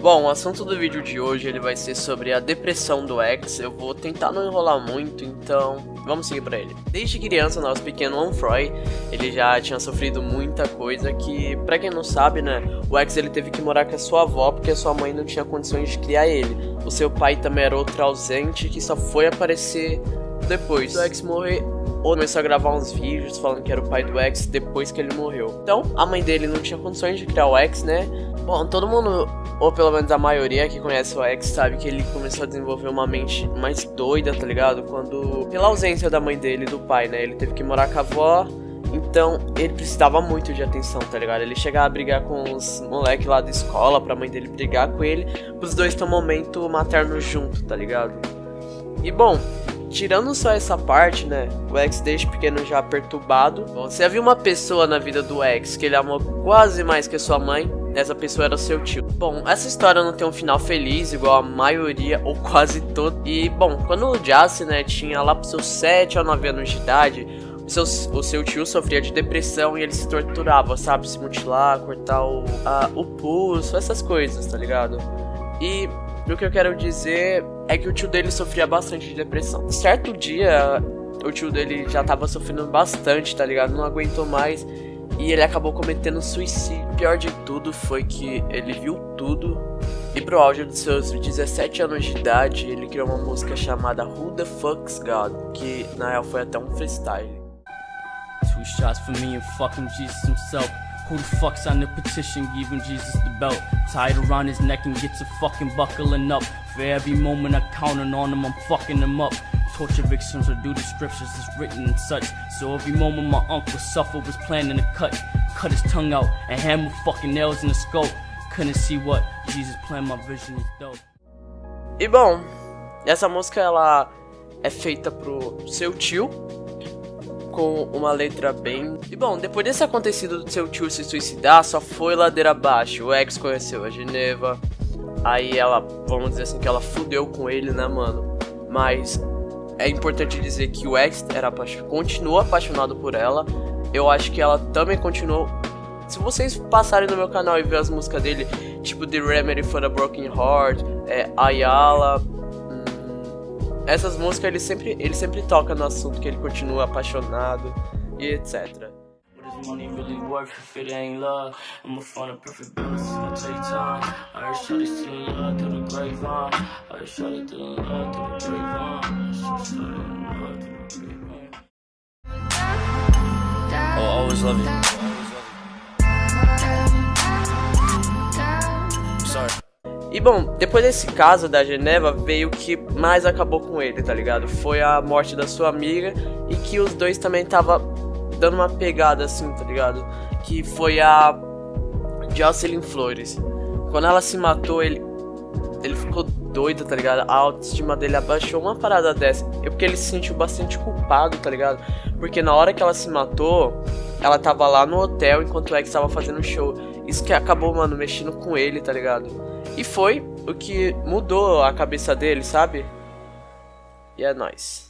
Bom, o assunto do vídeo de hoje ele vai ser sobre a depressão do ex. Eu vou tentar não enrolar muito, então vamos seguir para ele. Desde criança, nosso pequeno Onfroy, ele já tinha sofrido muita coisa que, para quem não sabe, né, o ex ele teve que morar com a sua avó porque a sua mãe não tinha condições de criar ele. O seu pai também era outro ausente que só foi aparecer depois do ex morrer ou começou a gravar uns vídeos falando que era o pai do ex depois que ele morreu. Então, a mãe dele não tinha condições de criar o ex, né? Bom, todo mundo, ou pelo menos a maioria que conhece o ex, sabe que ele começou a desenvolver uma mente mais doida, tá ligado? Quando, pela ausência da mãe dele e do pai, né? Ele teve que morar com a avó, então ele precisava muito de atenção, tá ligado? Ele chegava a brigar com os moleques lá da escola pra mãe dele brigar com ele, os dois ter um momento materno junto, tá ligado? E bom, tirando só essa parte, né? O ex desde pequeno já perturbado. Bom, se havia uma pessoa na vida do ex que ele amou quase mais que sua mãe, essa pessoa era seu tio. Bom, essa história não tem um final feliz, igual a maioria ou quase todo. E, bom, quando o Jace, né, tinha lá pros seus 7 ou 9 anos de idade, o seu, o seu tio sofria de depressão e ele se torturava, sabe? Se mutilar, cortar o, a, o pulso, essas coisas, tá ligado? E o que eu quero dizer é que o tio dele sofria bastante de depressão. Certo dia, o tio dele já tava sofrendo bastante, tá ligado? Não aguentou mais e ele acabou cometendo suicídio. Pior de tudo foi que ele viu tudo e pro auge dos seus 17 anos de idade, ele criou uma música chamada Who the Fuck's God, que na real foi até um freestyle. Two shots for me and fucking Jesus himself. Who the fuck's on the petition giving Jesus the belt? Tied around his neck and gets a fucking buckling up. For every moment I'm counting on him, I'm fucking him up. Torture victims are do the scriptures as written and such. So every moment my uncle suffered was planning to cut. Cut his tongue out and hammer fucking nails in the skull. Couldn't see what Jesus planned, my vision is dope. E bom, essa música ela é feita pro seu tio, com uma letra bem. E bom, depois desse acontecido do seu tio se suicidar, só foi ladeira abaixo. O ex conheceu a Geneva. Aí ela, vamos dizer assim, que ela fudeu com ele, né, mano? Mas é importante dizer que o ex era continuou apaixonado por ela. Eu acho que ela também continuou. Se vocês passarem no meu canal e ver as músicas dele, tipo The Remedy for a Broken Heart, é, Ayala, essas músicas ele sempre, ele sempre toca no assunto que ele continua apaixonado e etc. money really worth if it ain't love? I'ma find a perfect balance, it's gonna take time. I heard Shorty still love through the grapevine. I heard Shorty still love through the grapevine. Shorty love through the grapevine. Oh, always love you. E bom, depois desse caso da Geneva, veio o que mais acabou com ele, tá ligado? Foi a morte da sua amiga e que os dois também tava dando uma pegada assim, tá ligado? Que foi a Jocelyn Flores. Quando ela se matou, ele ele ficou doido, tá ligado? A autoestima dele abaixou uma parada dessa. É porque ele se sentiu bastante culpado, tá ligado? Porque na hora que ela se matou, ela tava lá no hotel enquanto o ex tava fazendo show. Isso que acabou, mano, mexendo com ele, tá ligado? E foi o que mudou a cabeça dele, sabe? E é nóis.